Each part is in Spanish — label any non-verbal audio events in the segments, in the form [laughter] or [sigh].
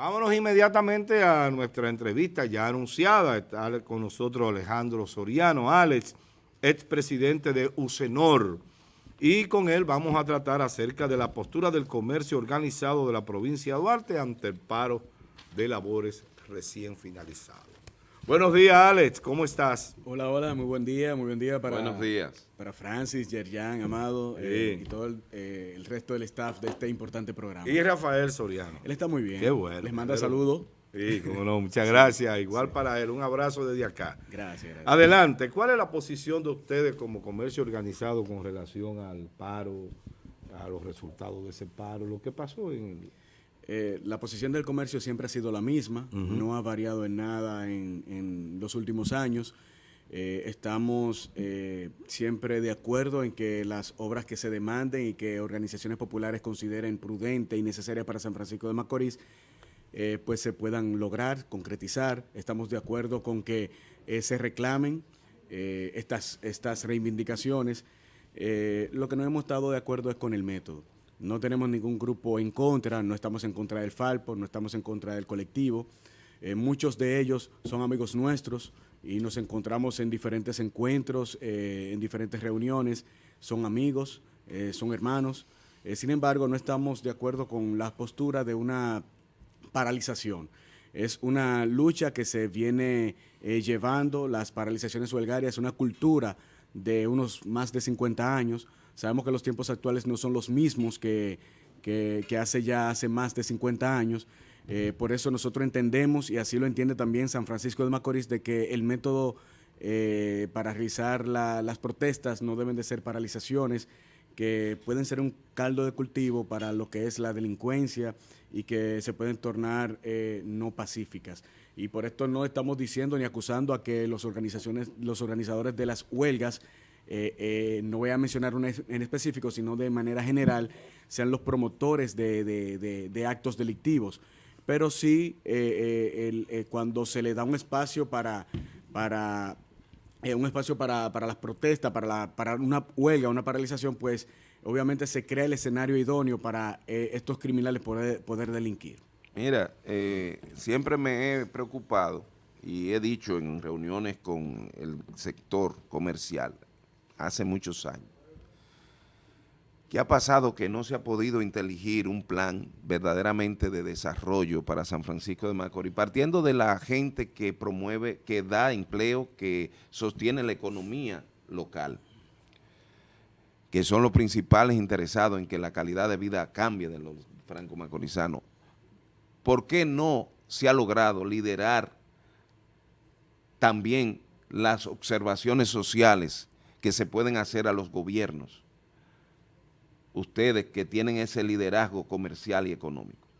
Vámonos inmediatamente a nuestra entrevista ya anunciada. Está con nosotros Alejandro Soriano, Alex, expresidente de UCENOR. Y con él vamos a tratar acerca de la postura del comercio organizado de la provincia de Duarte ante el paro de labores recién finalizado. Buenos días, Alex. ¿Cómo estás? Hola, hola. Muy buen día. Muy buen día para, Buenos días. para Francis, Yerjan, Amado eh, y todo el, eh, el, resto del staff de este importante programa. Y Rafael Soriano. Él está muy bien. Qué bueno. Les manda saludos. Sí, como no. Muchas [laughs] gracias. Igual sí. para él. Un abrazo desde acá. Gracias, gracias. Adelante. ¿Cuál es la posición de ustedes como comercio organizado con relación al paro, a los resultados de ese paro, lo que pasó en el... Eh, la posición del comercio siempre ha sido la misma, uh -huh. no ha variado en nada en, en los últimos años. Eh, estamos eh, siempre de acuerdo en que las obras que se demanden y que organizaciones populares consideren prudente y necesaria para San Francisco de Macorís, pues se puedan lograr, concretizar. Estamos de acuerdo con que se reclamen estas, estas reivindicaciones. lo que no hemos estado de acuerdo es con el método. No tenemos ningún grupo en contra, no estamos en contra del Falpo, no estamos en contra del colectivo. Eh, muchos de ellos son amigos nuestros y nos encontramos en diferentes encuentros, eh, en diferentes reuniones. Son amigos, eh, son hermanos. sin embargo, no estamos de acuerdo con la postura de una paralización. Es una lucha que se viene llevando, las paralizaciones huelgarias, una cultura de unos más de 50 años, Sabemos que los tiempos actuales no son los mismos que, que, hace ya hace más de 50 años. Eh, por eso nosotros entendemos, y así lo entiende también San Francisco de Macorís, de que el método eh, para realizar la, las protestas no deben de ser paralizaciones, que pueden ser un caldo de cultivo para lo que es la delincuencia y que se pueden tornar eh, no pacíficas. Y por esto no estamos diciendo ni acusando a que los, organizaciones, los organizadores de las huelgas eh, eh, no voy a mencionar una en específico, sino de manera general, sean los promotores de, de, de, actos delictivos. Pero sí, eh, cuando se le da un espacio para, para un espacio para, para las protestas, para, para una huelga, una paralización, pues obviamente se crea el escenario idóneo para estos criminales poder, poder delinquir. Mira, siempre me he preocupado y he dicho en reuniones con el sector comercial, hace muchos años. ¿Qué ha pasado? Que no se ha podido inteligir un plan verdaderamente de desarrollo para San Francisco de Macorís, partiendo de la gente que promueve, que da empleo, que sostiene la economía local, que son los principales interesados en que la calidad de vida cambie de los franco-macorizanos. ¿Por qué no se ha logrado liderar también las observaciones sociales que se pueden hacer a los gobiernos, ustedes que tienen ese liderazgo comercial y económico?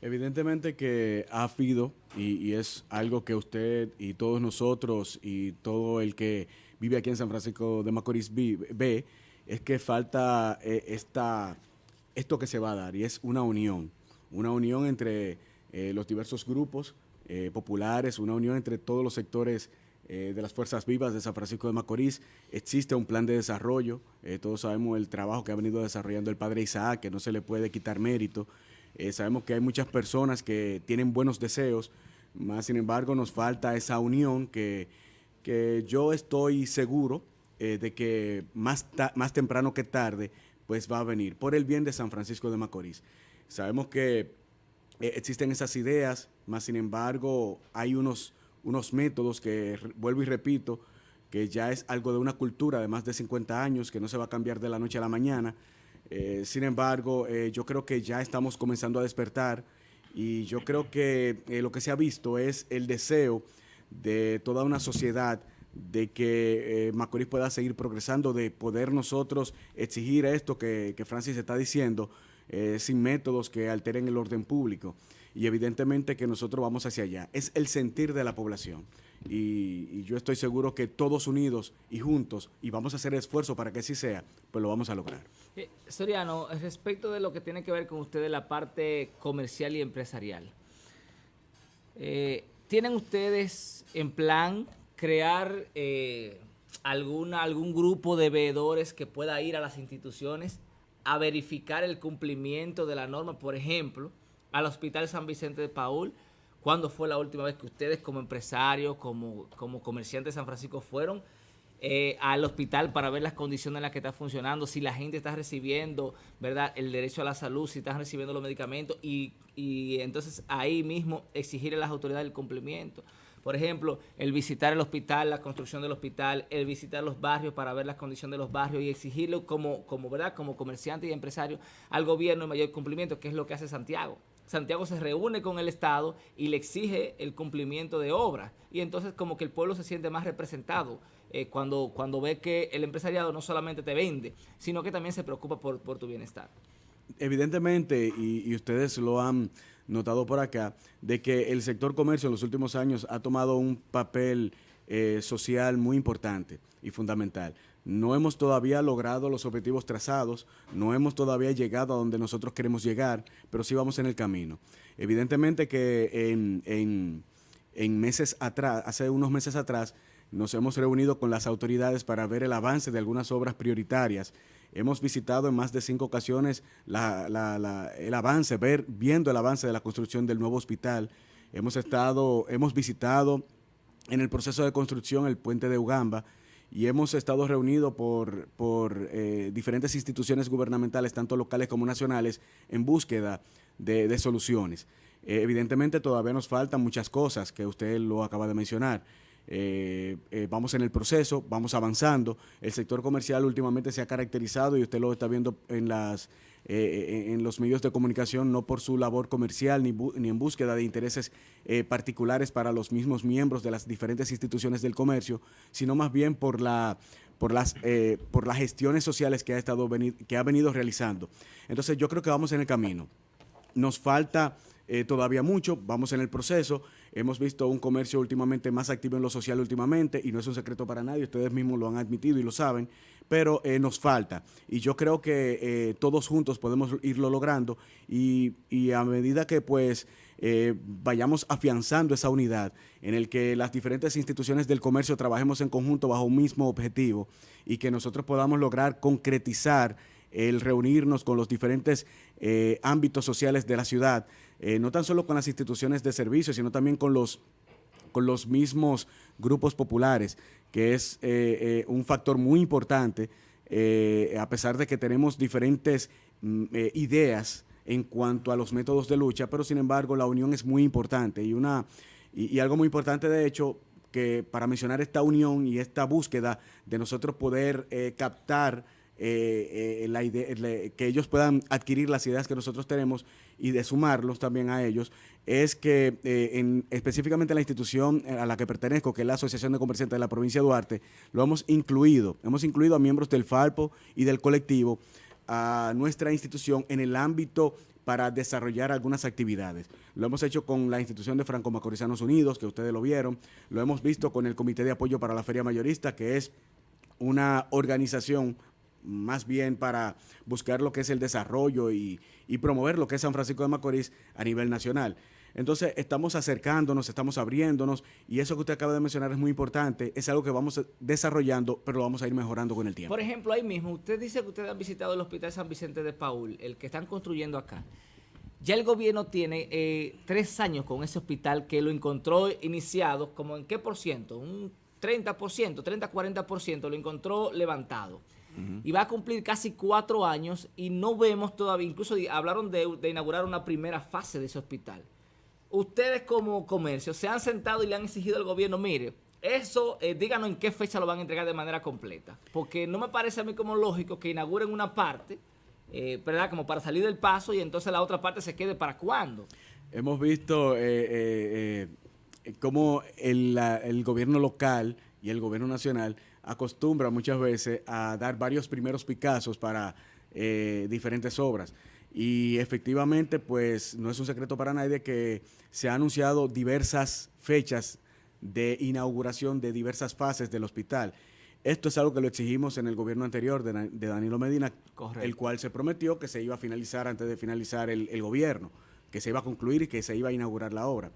Evidentemente que ha habido, y, es algo que usted y todos nosotros y todo el que vive aquí en San Francisco de Macorís ve, es que falta eh, esta, esto que se va a dar, y es una unión, una unión entre eh, los diversos grupos eh, populares, una unión entre todos los sectores eh, de las Fuerzas Vivas de San Francisco de Macorís. Existe un plan de desarrollo, eh, todos sabemos el trabajo que ha venido desarrollando el padre Isaac, que no se le puede quitar mérito. Eh, sabemos que hay muchas personas que tienen buenos deseos, más sin embargo nos falta esa unión que, que yo estoy seguro de que más, más temprano que tarde pues va a venir, por el bien de San Francisco de Macorís. Sabemos que existen esas ideas, más sin embargo hay unos unos métodos que, vuelvo y repito, que ya es algo de una cultura de más de 50 años, que no se va a cambiar de la noche a la mañana. Eh, sin embargo, eh, yo creo que ya estamos comenzando a despertar y yo creo que eh, lo que se ha visto es el deseo de toda una sociedad de que Macorís pueda seguir progresando, de poder nosotros exigir esto que, que Francis está diciendo, sin métodos que alteren el orden público y evidentemente que nosotros vamos hacia allá. Es el sentir de la población. Y, yo estoy seguro que todos unidos y juntos, y vamos a hacer esfuerzo para que así sea, pues lo vamos a lograr. Eh, Soriano, respecto de lo que tiene que ver con ustedes la parte comercial y empresarial, eh, ¿tienen ustedes en plan crear eh, alguna, algún grupo de veedores que pueda ir a las instituciones a verificar el cumplimiento de la norma? Por ejemplo, al Hospital San Vicente de Paul. ¿Cuándo fue la última vez que ustedes como empresarios, como, como comerciantes de San Francisco fueron eh, al hospital para ver las condiciones en las que está funcionando, si la gente está recibiendo, ¿verdad?, el derecho a la salud, si están recibiendo los medicamentos y, y entonces ahí mismo exigirle a las autoridades el cumplimiento. Por ejemplo, el visitar el hospital, la construcción del hospital, el visitar los barrios para ver las condiciones de los barrios y exigirlo como, como, ¿verdad? como comerciante y empresario al gobierno en mayor cumplimiento, que es lo que hace Santiago. Santiago se reúne con el Estado y le exige el cumplimiento de obras. Y entonces como que el pueblo se siente más representado eh, cuando, cuando ve que el empresariado no solamente te vende, sino que también se preocupa por, por tu bienestar. Evidentemente, y, ustedes lo han notado por acá, de que el sector comercio en los últimos años ha tomado un papel eh, social muy importante y fundamental. No hemos todavía logrado los objetivos trazados, no hemos todavía llegado a donde nosotros queremos llegar, pero sí vamos en el camino. Evidentemente que en, en, en meses atrás, hace unos meses atrás, nos hemos reunido con las autoridades para ver el avance de algunas obras prioritarias Hemos visitado en más de cinco ocasiones el avance, ver, viendo el avance de la construcción del nuevo hospital. Hemos estado, hemos visitado en el proceso de construcción el puente de Ugamba y hemos estado reunidos por, por eh, diferentes instituciones gubernamentales, tanto locales como nacionales, en búsqueda de, soluciones. Eh, evidentemente todavía nos faltan muchas cosas que usted lo acaba de mencionar. Eh, eh, vamos en el proceso, vamos avanzando. El sector comercial últimamente se ha caracterizado y usted lo está viendo en las eh, en los medios de comunicación no por su labor comercial ni, ni en búsqueda de intereses particulares para los mismos miembros de las diferentes instituciones del comercio, sino más bien por la por las por las gestiones sociales que ha estado que ha venido realizando. Entonces yo creo que vamos en el camino. Nos falta todavía mucho, vamos en el proceso. Hemos visto un comercio últimamente más activo en lo social últimamente y no es un secreto para nadie, ustedes mismos lo han admitido y lo saben, pero eh, nos falta. Y yo creo que eh, todos juntos podemos irlo logrando y, a medida que pues eh, vayamos afianzando esa unidad en el que las diferentes instituciones del comercio trabajemos en conjunto bajo un mismo objetivo y que nosotros podamos lograr concretizar el reunirnos con los diferentes ámbitos sociales de la ciudad, eh, no tan solo con las instituciones de servicio, sino también con los, con los mismos grupos populares, que es eh, eh, un factor muy importante, a pesar de que tenemos diferentes mm, ideas en cuanto a los métodos de lucha, pero sin embargo la unión es muy importante. Y, una, y algo muy importante de hecho que para mencionar esta unión y esta búsqueda de nosotros poder captar eh, eh, la idea, que ellos puedan adquirir las ideas que nosotros tenemos y de sumarlos también a ellos, es que eh, en, específicamente en la institución a la que pertenezco, que es la Asociación de Comerciantes de la provincia de Duarte, lo hemos incluido, hemos incluido a miembros del Falpo y del colectivo a nuestra institución en el ámbito para desarrollar algunas actividades. Lo hemos hecho con la institución de Franco Macorizanos Unidos, que ustedes lo vieron, lo hemos visto con el Comité de Apoyo para la Feria Mayorista, que es una organización más bien para buscar lo que es el desarrollo y, promover lo que es San Francisco de Macorís a nivel nacional. Entonces, estamos acercándonos, estamos abriéndonos y eso que usted acaba de mencionar es muy importante, es algo que vamos desarrollando, pero lo vamos a ir mejorando con el tiempo. Por ejemplo, ahí mismo, usted dice que ustedes han visitado el Hospital San Vicente de Paul, el que están construyendo acá. Ya el gobierno tiene eh, tres años con ese hospital que lo encontró iniciado, como en qué por ciento, un 30%, 30-40% lo encontró levantado y va a cumplir casi cuatro años y no vemos todavía, incluso hablaron de, inaugurar una primera fase de ese hospital. Ustedes como comercio se han sentado y le han exigido al gobierno, mire, eso, eh, díganos en qué fecha lo van a entregar de manera completa, porque no me parece a mí como lógico que inauguren una parte, eh, ¿verdad? Como para salir del paso y entonces la otra parte se quede para cuándo. Hemos visto eh, cómo el gobierno local y el gobierno nacional acostumbra muchas veces a dar varios primeros picazos para eh, diferentes obras. Y efectivamente, pues no es un secreto para nadie que se han anunciado diversas fechas de inauguración de diversas fases del hospital. Esto es algo que lo exigimos en el gobierno anterior de, Danilo Medina, el cual se prometió que se iba a finalizar antes de finalizar el gobierno, que se iba a concluir y que se iba a inaugurar la obra.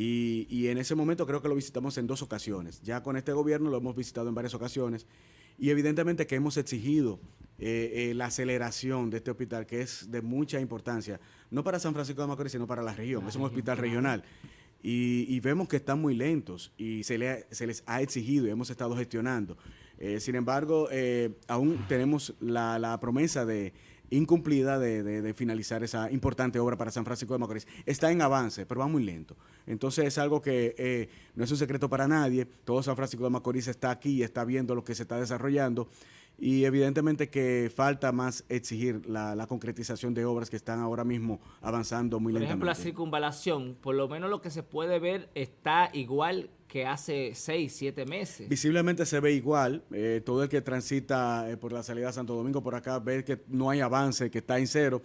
Y, en ese momento creo que lo visitamos en dos ocasiones. Ya con este gobierno lo hemos visitado en varias ocasiones Y evidentemente que hemos exigido eh, eh, la aceleración de este hospital, que es de mucha importancia, no para San Francisco de Macorís, sino para la región. es un hospital regional. Y, vemos que están muy lentos y se, les ha exigido y hemos estado gestionando. Eh, sin embargo, aún tenemos la promesa de incumplida de, finalizar esa importante obra para San Francisco de Macorís. Está en avance, pero va muy lento. Entonces es algo que eh, no es un secreto para nadie. Todo San Francisco de Macorís está aquí y está viendo lo que se está desarrollando. Y evidentemente que falta más exigir la, concretización de obras que están ahora mismo avanzando muy lentamente. Por ejemplo, la circunvalación, por lo menos lo que se puede ver está igual que hace seis, siete meses. Visiblemente se ve igual. Eh, todo el que transita eh, por la salida de Santo Domingo por acá ve que no hay avance, que está en cero.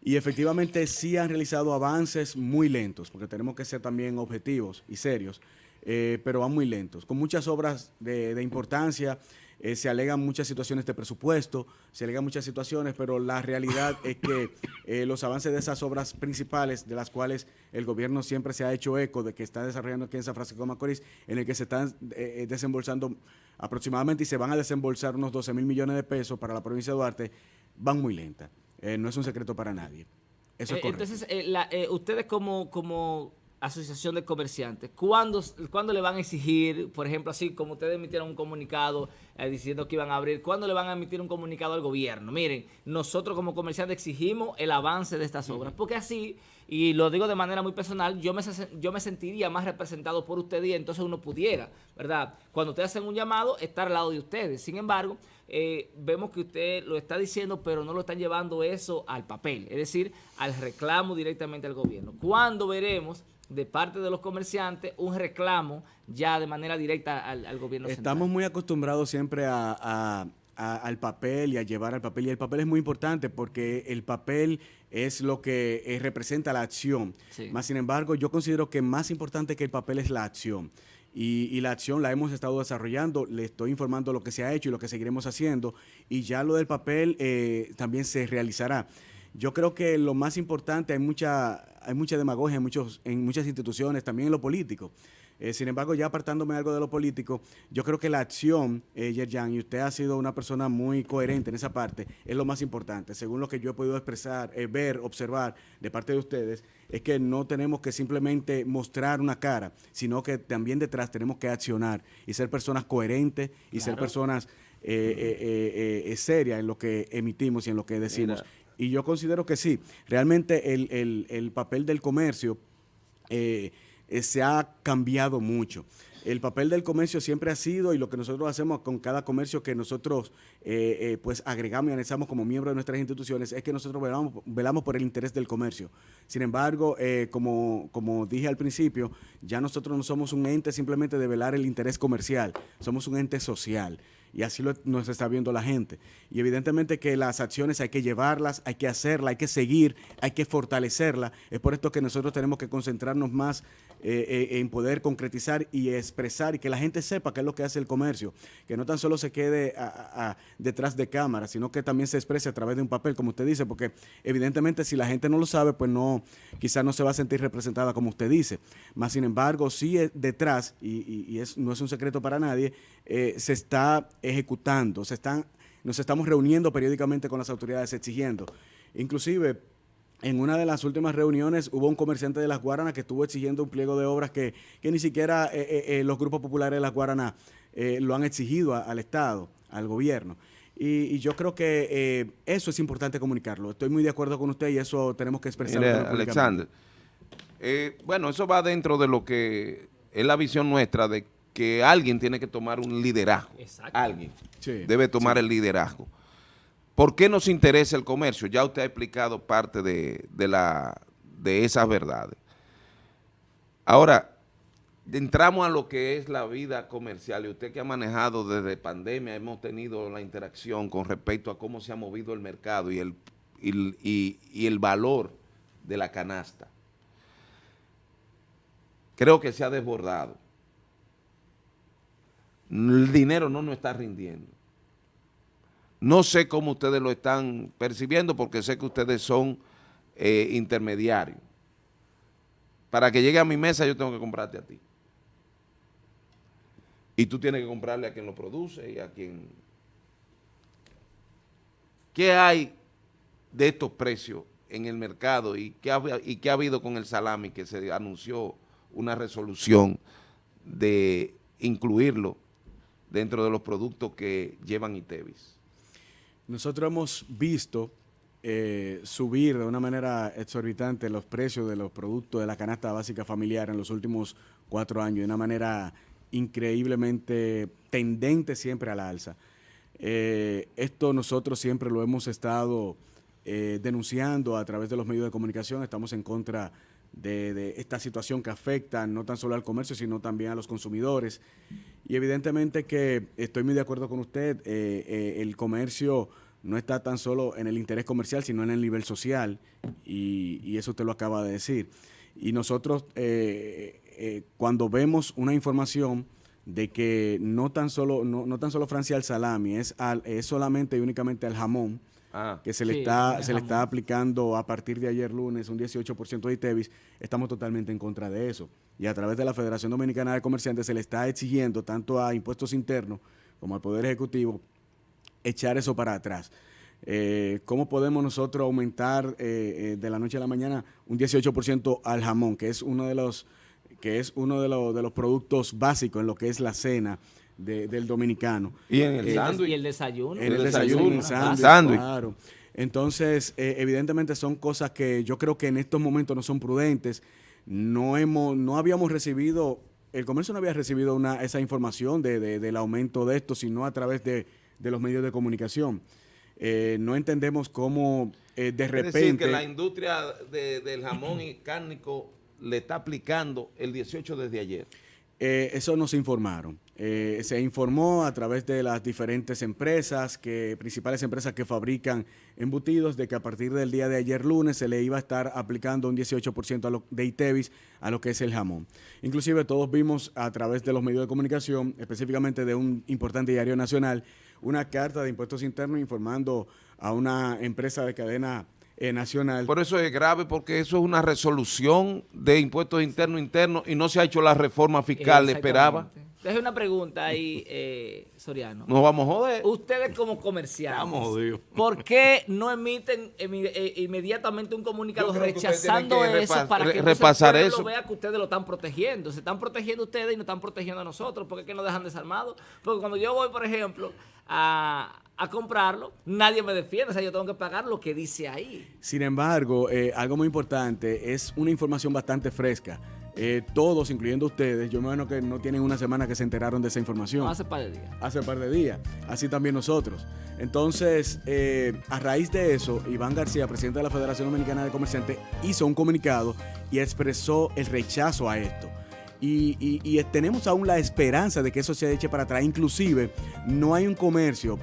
Y efectivamente sí han realizado avances muy lentos, porque tenemos que ser también objetivos y serios, eh, pero van muy lentos, con muchas obras de, de importancia eh, se alegan muchas situaciones de presupuesto, se alegan muchas situaciones, pero la realidad es que [laughs] eh, los avances de esas obras principales, de las cuales el gobierno siempre se ha hecho eco de que está desarrollando aquí en San Francisco de Macorís, en el que se están eh, desembolsando aproximadamente y se van a desembolsar unos 12 mil millones de pesos para la provincia de Duarte, van muy lenta. no es un secreto para nadie. Eso es correcto. Entonces, ustedes como, como asociación de comerciantes, ¿cuándo, ¿cuándo, le van a exigir, por ejemplo, así como ustedes emitieron un comunicado eh, diciendo que iban a abrir, ¿cuándo le van a emitir un comunicado al gobierno? Miren, nosotros como comerciantes exigimos el avance de estas obras, porque así, y lo digo de manera muy personal, yo me, yo me sentiría más representado por ustedes y entonces uno pudiera, ¿verdad? Cuando ustedes hacen un llamado, estar al lado de ustedes. Sin embargo, eh, vemos que usted lo está diciendo, pero no lo están llevando eso al papel, es decir, al reclamo directamente al gobierno. ¿Cuándo veremos de parte de los comerciantes un reclamo ya de manera directa al, gobierno central. Estamos muy acostumbrados siempre al papel y a llevar al papel. Y el papel es muy importante porque el papel es lo que eh, representa la acción. Más sin embargo, yo considero que más importante que el papel es la acción. Y, la acción la hemos estado desarrollando, le estoy informando lo que se ha hecho y lo que seguiremos haciendo. Y ya lo del papel eh, también se realizará. Yo creo que lo más importante, hay mucha, hay mucha demagogia en, muchos, en muchas instituciones, también en lo político. Eh, sin embargo, ya apartándome algo de lo político, yo creo que la acción, eh, Yerjan, y usted ha sido una persona muy coherente en esa parte, es lo más importante. Según lo que yo he podido expresar, eh, ver, observar de parte de ustedes, es que no tenemos que simplemente mostrar una cara, sino que también detrás tenemos que accionar y ser personas coherentes y ser personas eh, serias en lo que emitimos y en lo que decimos. Y yo considero que sí, realmente el, papel del comercio eh, eh, se ha cambiado mucho. El papel del comercio siempre ha sido, y lo que nosotros hacemos con cada comercio que nosotros eh, pues agregamos y analizamos como miembros de nuestras instituciones, es que nosotros velamos, por el interés del comercio. Sin embargo, como, como dije al principio, ya nosotros no somos un ente simplemente de velar el interés comercial, somos un ente social y así lo, nos está viendo la gente. Y evidentemente que las acciones hay que llevarlas, hay que hacerlas, hay que seguir, hay que fortalecerlas. Es por esto que nosotros tenemos que concentrarnos más eh, eh, en poder concretizar y expresar y que la gente sepa qué es lo que hace el comercio, que no tan solo se quede detrás de cámara, sino que también se exprese a través de un papel, como usted dice, porque evidentemente si la gente no lo sabe, pues no, quizás no se va a sentir representada como usted dice. Más sin embargo, sí detrás, y, no es un secreto para nadie, eh, se está ejecutando, se están, nos estamos reuniendo periódicamente con las autoridades exigiendo. Inclusive, en una de las últimas reuniones hubo un comerciante de las Guaranas que estuvo exigiendo un pliego de obras que, ni siquiera eh, eh, eh, los grupos populares de las Guaranas lo han exigido al Estado, al gobierno. Y, yo creo que eso es importante comunicarlo. Estoy muy de acuerdo con usted y eso tenemos que expresarlo. Alexander, bueno, eso va dentro de lo que es la visión nuestra de que alguien tiene que tomar un liderazgo. Alguien debe tomar el liderazgo. ¿Por qué nos interesa el comercio? Ya usted ha explicado parte de, la, de esas verdades. Ahora, entramos a lo que es la vida comercial y usted que ha manejado desde pandemia, hemos tenido la interacción con respecto a cómo se ha movido el mercado y el, y el valor de la canasta. Creo que se ha desbordado el dinero no nos está rindiendo. No sé cómo ustedes lo están percibiendo porque sé que ustedes son eh, intermediarios. Para que llegue a mi mesa yo tengo que comprarte a ti. Y tú tienes que comprarle a quien lo produce y a quien ¿qué hay de estos precios en el mercado y qué ha, y qué ha habido con el salami que se anunció una resolución de incluirlo dentro de los productos que llevan ITEVIS? Nosotros hemos visto eh, subir de una manera exorbitante los precios de los productos de la canasta básica familiar en los últimos cuatro años, de una manera increíblemente tendente siempre a la alza. Eh, esto nosotros siempre lo hemos estado eh, denunciando a través de los medios de comunicación, estamos en contra de, esta situación que afecta no tan solo al comercio, sino también a los consumidores. Y evidentemente que estoy muy de acuerdo con usted, el comercio no está tan solo en el interés comercial, sino en el nivel social, y, eso usted lo acaba de decir. Y nosotros, eh, eh, cuando vemos una información de que no tan solo, no, tan solo Francia al salami, es, al, es solamente y únicamente al jamón, ah. que se le, está, se le está aplicando a partir de ayer lunes un 18% de ITEVIS, estamos totalmente en contra de eso. Y a través de la Federación Dominicana de Comerciantes se le está exigiendo tanto a impuestos internos como al Poder Ejecutivo echar eso para atrás. Eh, ¿Cómo podemos nosotros aumentar eh, eh, de la noche a la mañana un 18% al jamón, que es uno de los que es uno de los, de los productos básicos en lo que es la cena del dominicano? Y en el sándwich. Y el desayuno. En el, desayuno, el sándwich, claro. Entonces, evidentemente son cosas que yo creo que en estos momentos no son prudentes. No hemos, no habíamos recibido, el comercio no había recibido una, esa información de, del aumento de esto, sino a través de de los medios de comunicación. Eh, no entendemos cómo eh, de repente... Es decir, que la industria del jamón y cárnico le está aplicando el 18 desde ayer. Eh, eso nos informaron. Eh, se informó a través de las diferentes empresas, que principales empresas que fabrican embutidos, de que a partir del día de ayer lunes se le iba a estar aplicando un 18% de ITEVIS a lo que es el jamón. Inclusive todos vimos a través de los medios de comunicación, específicamente de un importante diario nacional, una carta de impuestos internos informando a una empresa de cadena eh, nacional. Por eso es grave, porque eso es una resolución de impuestos internos internos y no se ha hecho la reforma fiscal, le esperaba. Deje una pregunta ahí, eh, Soriano. Nos vamos a joder. Ustedes como comerciantes, ¿por qué no emiten eh, inmediatamente un comunicado rechazando eso para que repasar no eso. vea que ustedes lo están protegiendo? Se están protegiendo ustedes y no están protegiendo a nosotros. ¿Por qué que nos dejan desarmados? Porque cuando yo voy, por ejemplo, a, comprarlo, nadie me defiende, o sea, yo tengo que pagar lo que dice ahí. Sin embargo, eh, algo muy importante, es una información bastante fresca. Eh, todos, incluyendo ustedes, yo me imagino que no tienen una semana que se enteraron de esa información. hace par de días. Hace par de días. Así también nosotros. Entonces, eh, a raíz de eso, Iván García, presidente de la Federación Dominicana de Comerciantes, hizo un comunicado y expresó el rechazo a esto. Y, tenemos aún la esperanza de que eso se eche para atrás. Inclusive, no hay un comercio,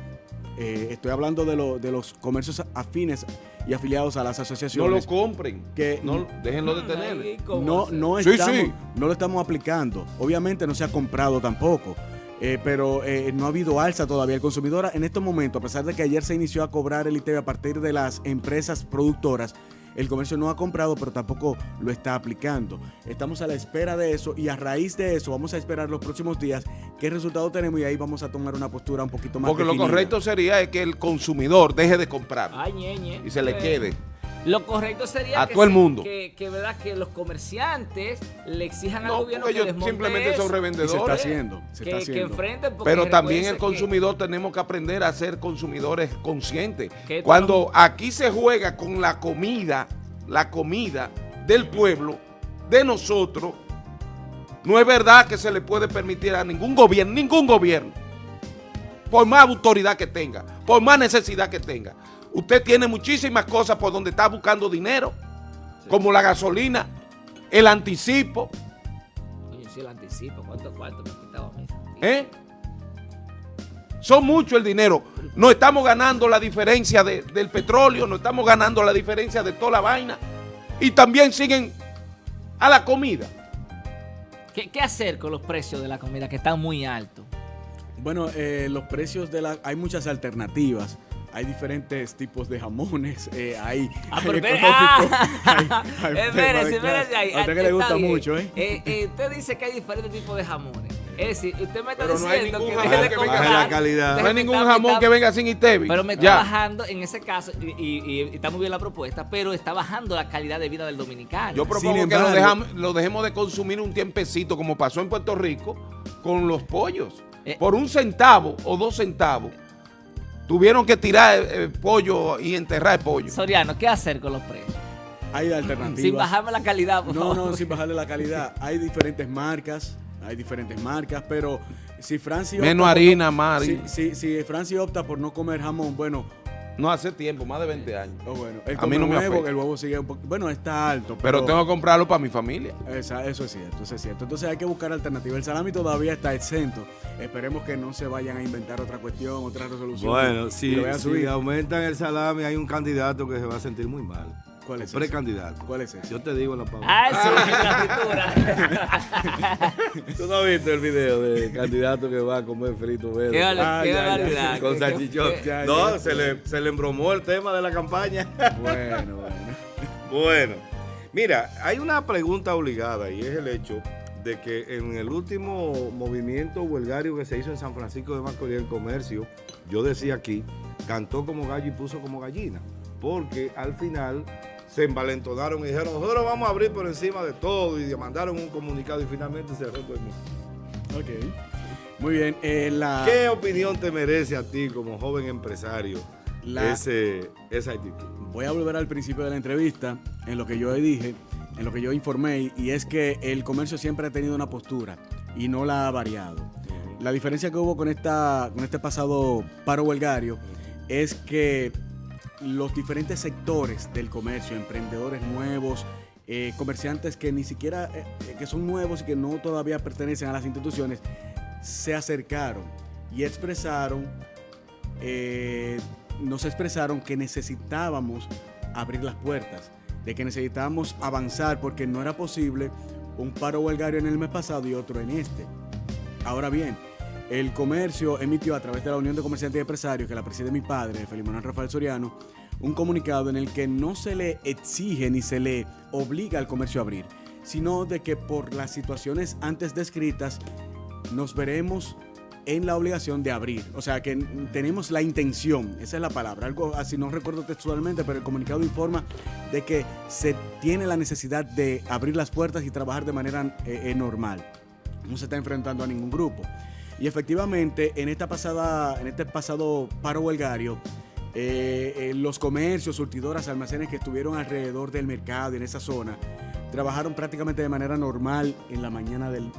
eh, estoy hablando de, de los comercios afines y afiliados a las asociaciones. No lo compren, que no, déjenlo de tener. No, no, estamos, no lo estamos aplicando. Obviamente no se ha comprado tampoco. Eh, pero eh, no ha habido alza todavía. El consumidor en estos momentos, a pesar de que ayer se inició a cobrar el ITV a partir de las empresas productoras, el comercio no ha comprado, pero tampoco lo está aplicando. Estamos a la espera de eso y a raíz de eso vamos a esperar los próximos días qué resultado tenemos y ahí vamos a tomar una postura un poquito más Porque lo correcto sería que el consumidor deje de comprar y se le eh, quede. Lo correcto sería a que, todo el mundo. Que, ¿verdad? que los comerciantes le exijan al gobierno que ellos simplemente son revendedores. se está haciendo. Se que, enfrenten Pero también el consumidor tenemos que aprender a ser consumidores conscientes. Cuando aquí se juega con la comida, la comida del pueblo, de nosotros, no es verdad que se le puede permitir a ningún gobierno, ningún gobierno, por más autoridad que tenga, por más necesidad que tenga, Usted tiene muchísimas cosas por donde está buscando dinero, como la gasolina, el anticipo. Oye, sí, el anticipo, ¿cuánto cuarto me ha quitado a mí? ¿Eh? Son mucho el dinero. No estamos ganando la diferencia del petróleo, no estamos ganando la diferencia de toda la vaina. Y también siguen a la comida. ¿Qué, qué hacer con los precios de la comida que están muy altos? Bueno, eh, los precios de la... Hay muchas alternativas hay diferentes tipos de jamones, [laughs] eh, hay, Ah, hay económicos, ah. [laughs] hay- hay Espérese, [laughs] temas de espérese clase. ahí. A usted que le gusta bien. mucho, ¿eh? Eh, eh, Usted dice que hay diferentes tipos de jamones. Es decir, usted me está Pero no hay diciendo ningún que jamón deje de comprar. La calidad. No hay ningún jamón está- que venga sin Itevi. Pero me está Ya. bajando en ese caso, y, y- y está muy bien la propuesta, pero está bajando la calidad de vida del dominicano. Yo propongo Sin que lo, embargo- dejam- lo dejemos de consumir un tiempecito, como pasó en Puerto Rico, con los pollos. Eh. Por un centavo o dos centavos, tuvieron que tirar el, pollo y enterrar el pollo. Soriano, ¿qué hacer con los precios? Hay alternativas. Sin [laughs] bajarme la calidad, por No, favor. no, sin bajarle la calidad. Hay diferentes marcas, hay diferentes marcas, pero si Franci opta Menos harina, no- más si, si, si Franci opta por no comer jamón, bueno, No hace tiempo, más de 20 años. oh, bueno, él A mí no me huevo, afecta. el huevo sigue un poco, bueno, está alto, pero, Pero tengo que comprarlo para mi familia. Esa- eso es cierto, eso es cierto. Entonces hay que buscar alternativas. El salami todavía está exento. Esperemos que no se vayan a inventar otra cuestión, otra resolución. Bueno, si, si aumentan el salami, hay un candidato que se va a sentir muy mal. ¿Cuál es? Precandidato. ¿Cuál es ese? Yo te digo en la pausa. Ah, sí, la fritura. ¿Tú no has visto el video del candidato que va a comer frito verde? Qué, Ah, qué ya, ya, barbaridad. Con Qué- salchichón. No, ya. se le, se le embromó el tema de la campaña. Bueno, bueno. [laughs] Bueno, mira, hay una pregunta obligada y es el hecho de que en el último movimiento huelgario que se hizo en San Francisco de Macorís, el comercio, yo decía aquí, cantó como gallo y puso como gallina, porque al final se envalentonaron y dijeron, nosotros vamos a abrir por encima de todo y mandaron un comunicado y finalmente se cerró todo el mundo. Ok. Muy bien. eh, la, ¿Qué opinión te merece a ti como joven empresario La- ese, esa actitud? Voy a volver al principio de la entrevista, en lo que yo dije, en lo que yo informé, y es que el comercio siempre ha tenido una postura y no la ha variado. La diferencia que hubo con, esta, con este pasado paro huelgario es que los diferentes sectores del comercio, emprendedores nuevos, eh, comerciantes que ni siquiera, eh, eh, que son nuevos y que no todavía pertenecen a las instituciones, se acercaron y expresaron eh, nos expresaron que necesitábamos abrir las puertas, de que necesitábamos avanzar porque no era posible un paro huelgario en el mes pasado y otro en este. Ahora bien, el comercio emitió a través de la Unión de Comerciantes y Empresarios, que la preside mi padre, Felipe Manuel Rafael Soriano, un comunicado en el que no se le exige ni se le obliga al comercio a abrir, sino de que por las situaciones antes descritas nos veremos en la obligación de abrir. O sea, que tenemos la intención, esa es la palabra, algo así, no recuerdo textualmente, pero el comunicado informa de que se tiene la necesidad de abrir las puertas y trabajar de manera eh, eh, normal. No se está enfrentando a ningún grupo. Y efectivamente, en, esta pasada, en este pasado paro huelgario, eh, eh, los comercios, surtidoras, almacenes que estuvieron alrededor del mercado en esa zona, trabajaron prácticamente de manera normal en la mañana del,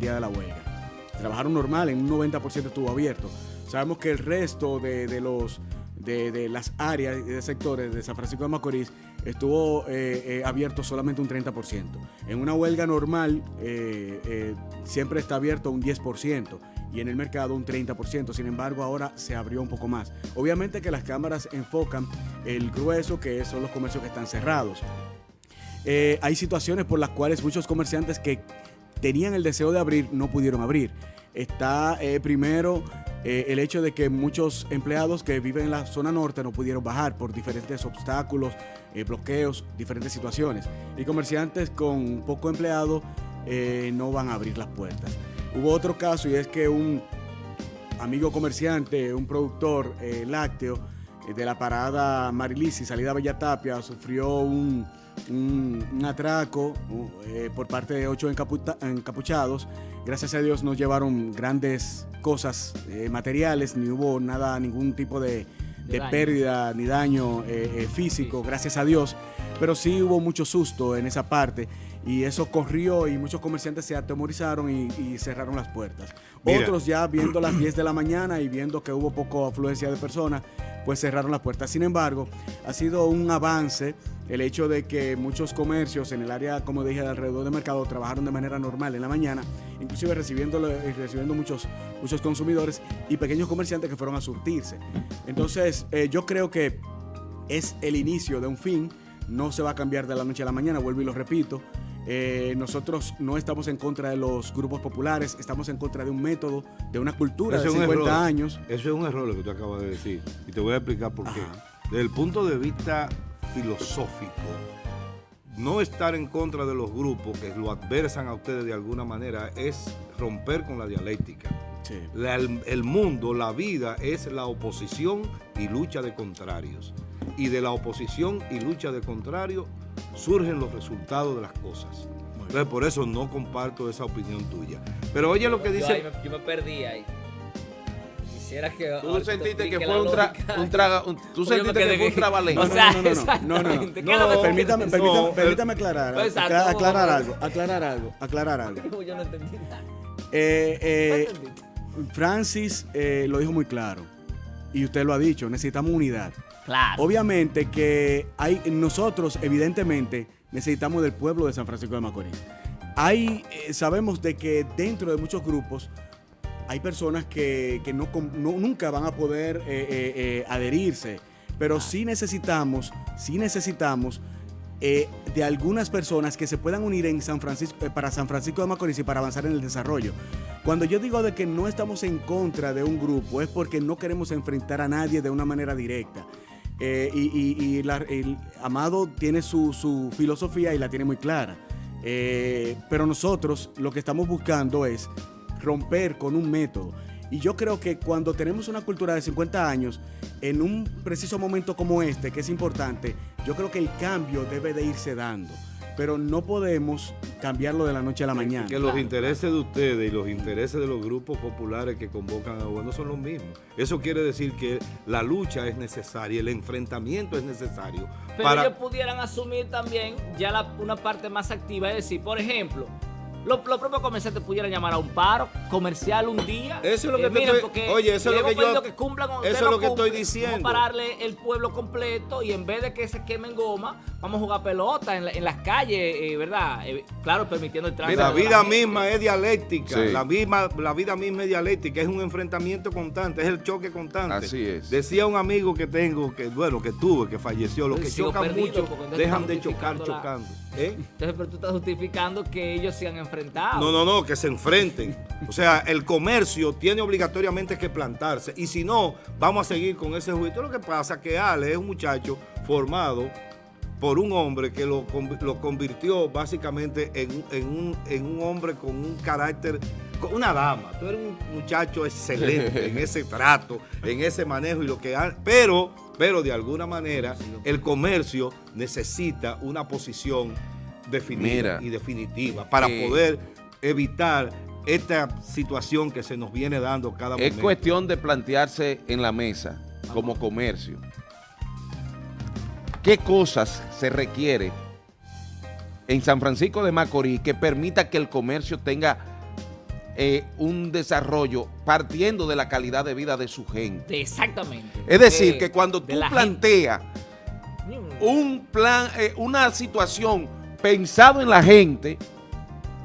día de la huelga. Trabajaron normal, en un 90% estuvo abierto. Sabemos que el resto de, de las áreas y de sectores de San Francisco de Macorís estuvo eh, eh, abierto solamente un 30%. En una huelga normal eh, siempre está abierto un 10% y en el mercado un 30%. Sin embargo, ahora se abrió un poco más. Obviamente que las cámaras enfocan el grueso, que son los comercios que están cerrados. Hay situaciones por las cuales muchos comerciantes que tenían el deseo de abrir no pudieron abrir. Está primero eh, el hecho de que muchos empleados que viven en la zona norte no pudieron bajar por diferentes obstáculos, eh, bloqueos, diferentes situaciones. Y comerciantes con poco empleado eh, no van a abrir las puertas. Hubo otro caso y es que un amigo comerciante, un productor lácteo de la parada Marilisi, salida Bella Tapia, sufrió un, atraco por parte de ocho encapuchados. Gracias a Dios no llevaron grandes cosas eh, materiales, ni hubo nada, ningún tipo de, De pérdida ni daño eh, eh, físico, gracias a Dios. Pero sí hubo mucho susto en esa parte y eso corrió y muchos comerciantes se atemorizaron y, y cerraron las puertas. Mira. Otros ya viendo las 10 de la mañana y viendo que hubo poco afluencia de personas, pues cerraron las puertas. Sin embargo, ha sido un avance el hecho de que muchos comercios en el área, como dije, de alrededor del mercado trabajaron de manera normal en la mañana, inclusive recibiendo, recibiendo muchos, muchos consumidores y pequeños comerciantes que fueron a surtirse. Entonces, eh, yo creo que es el inicio de un fin, no se va a cambiar de la noche a la mañana, vuelvo y lo repito. Eh, nosotros no estamos en contra de los grupos populares, estamos en contra de un método, de una cultura Eso de es un 50 error. años. Eso es un error lo que tú acabas de decir. Y te voy a explicar por qué. Desde el punto de vista filosófico, no estar en contra de los grupos que lo adversan a ustedes de alguna manera es romper con la dialéctica. Sí. La- el, el mundo, la vida es la oposición y lucha de contrarios. Y de la oposición y lucha de contrarios surgen los resultados de las cosas. Entonces por eso no comparto esa opinión tuya. Pero oye lo que Yo, dice... me, yo me perdí ahí. Quisiera que. Tú sentiste que fue un, tra- un traga, un- tú yo sentiste que fue un trabalengua. O sea, no, no, no, no, [laughs] no, no. ¿Qué es lo que tú Permítame, permítame, No, permítame aclarar, Pues, aclarar, aclarar algo, aclarar algo, aclarar algo. [laughs] Yo no entendí nada. Eh, eh, No. Francis eh, lo dijo muy claro y usted lo ha dicho, necesitamos unidad. Claro. Obviamente que hay nosotros, evidentemente, necesitamos del pueblo de San Francisco de Macorís. Hay, eh, sabemos de que dentro de muchos grupos hay personas que, que no, nunca van a poder eh, eh, eh, adherirse, pero sí necesitamos, sí necesitamos eh, de algunas personas que se puedan unir en San Francisco, eh, para San Francisco de Macorís y para avanzar en el desarrollo. Cuando yo digo de que no estamos en contra de un grupo, es porque no queremos enfrentar a nadie de una manera directa. Eh, y la- el Amado tiene su, su filosofía y la tiene muy clara. Eh, pero nosotros lo que estamos buscando es romper con un método. Y yo creo que cuando tenemos una cultura de 50 años, en un preciso momento como este, que es importante, yo creo que el cambio debe de irse dando. Pero no podemos cambiarlo de la noche a la mañana. Que los intereses de ustedes y los intereses de los grupos populares que convocan a gobierno son los mismos. Eso quiere decir que la lucha es necesaria, el enfrentamiento es necesario. Pero para, ellos pudieran asumir también ya la- una parte más activa, es decir, por ejemplo, los, los propios comerciantes pudieran llamar a un paro comercial un día. Eso es lo que te miren, estoy- porque oye, eso es lo que yo- que cumplan con- eso es lo que estoy diciendo. Vamos a pararle el pueblo completo y en vez de que se quemen goma, vamos a jugar pelota en, la- en las calles, eh, ¿verdad? Eh, claro, permitiendo el tránsito. la vida misma es dialéctica, Sí. la, misma, la vida misma es dialéctica, es un enfrentamiento constante, es el choque constante. Así es. Decía un amigo que tengo, que bueno, que tuve, que falleció, los que chocan perdido, mucho dejan de chocar chocando. ¿Eh? Entonces, pero tú estás justificando que ellos se han enfrentado. No, no, no, que se enfrenten. O sea, el comercio tiene obligatoriamente que plantarse. Y si no, vamos a seguir con ese juicio. Lo que pasa es que Ale es un muchacho formado por un hombre que lo, lo convirtió básicamente en, un- en un, en un hombre con un carácter, con una dama. Tú eres un muchacho excelente en ese trato, en ese manejo y lo que ha- pero, pero de alguna manera el comercio necesita una posición definida Mira, y definitiva para eh, poder evitar esta situación que se nos viene dando cada Es momento. cuestión de plantearse en la mesa como comercio. ¿Qué cosas se requiere en San Francisco de Macorís que permita que el comercio tenga eh, un desarrollo partiendo de la calidad de vida de su gente? Exactamente. Es decir, que cuando tú la planteas un plan, eh, una situación pensado en la gente,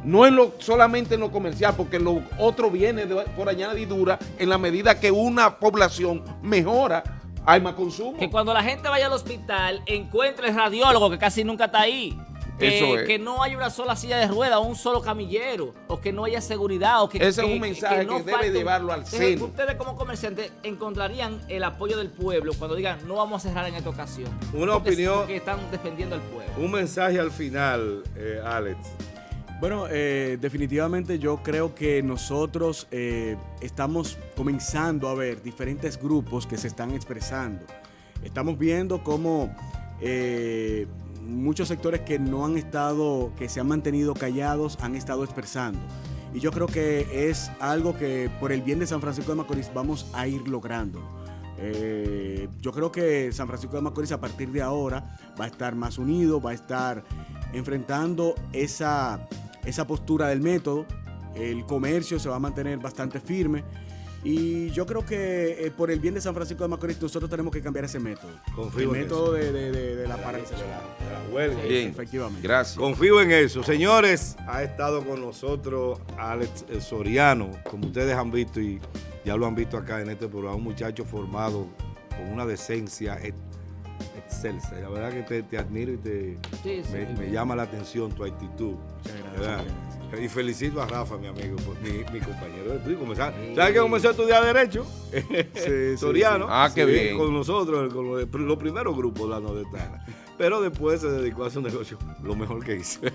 no en lo, solamente en lo comercial, porque lo otro viene de- por añadidura en la medida que una población mejora, hay más consumo. Que cuando la gente vaya al hospital encuentre el radiólogo que casi nunca está ahí. Que, Eso es. que no haya una sola silla de ruedas o un solo camillero, o que no haya seguridad. O que, Ese es que- un mensaje que debe falte llevarlo al Entonces, seno. Ustedes como comerciantes encontrarían el apoyo del pueblo cuando digan no vamos a cerrar en esta ocasión. Una Porque- opinión- Porque están defendiendo al pueblo. Un mensaje al final, eh, Alex. Bueno, eh, definitivamente yo creo que nosotros eh, estamos comenzando a ver diferentes grupos que se están expresando. Estamos viendo cómo eh, muchos sectores que no han estado, que se han mantenido callados, han estado expresando. Y yo creo que es algo que por el bien de San Francisco de Macorís vamos a ir logrando. Eh, yo creo que San Francisco de Macorís a partir de ahora va a estar más unido, va a estar enfrentando esa, esa postura del método. El comercio se va a mantener bastante firme. Y yo creo que eh, por el bien de San Francisco de Macorís nosotros tenemos que cambiar ese método. Confío el en método de, de- de- de la paralización. De la- de la huelga. Bien, efectivamente. gracias. Confío en eso. Señores, ha estado con nosotros Alex eh, Soriano, como ustedes han visto y ya lo han visto acá en este programa, un muchacho formado con una decencia excelsa. La verdad que te, te admiro y te, Sí, sí, me, llama la atención tu actitud. Muchas gracias, ¿verdad? muchas gracias. Y felicito a Rafa, mi amigo, por- mi, mi compañero de estudio. Sí. ¿Sabes que comenzó a estudiar Derecho? sí, [laughs] Soriano. sí. Ah, qué bien. Con nosotros, con los, los primeros grupos de la nordestana. Pero después se dedicó a un negocio, lo mejor que hizo. [laughs]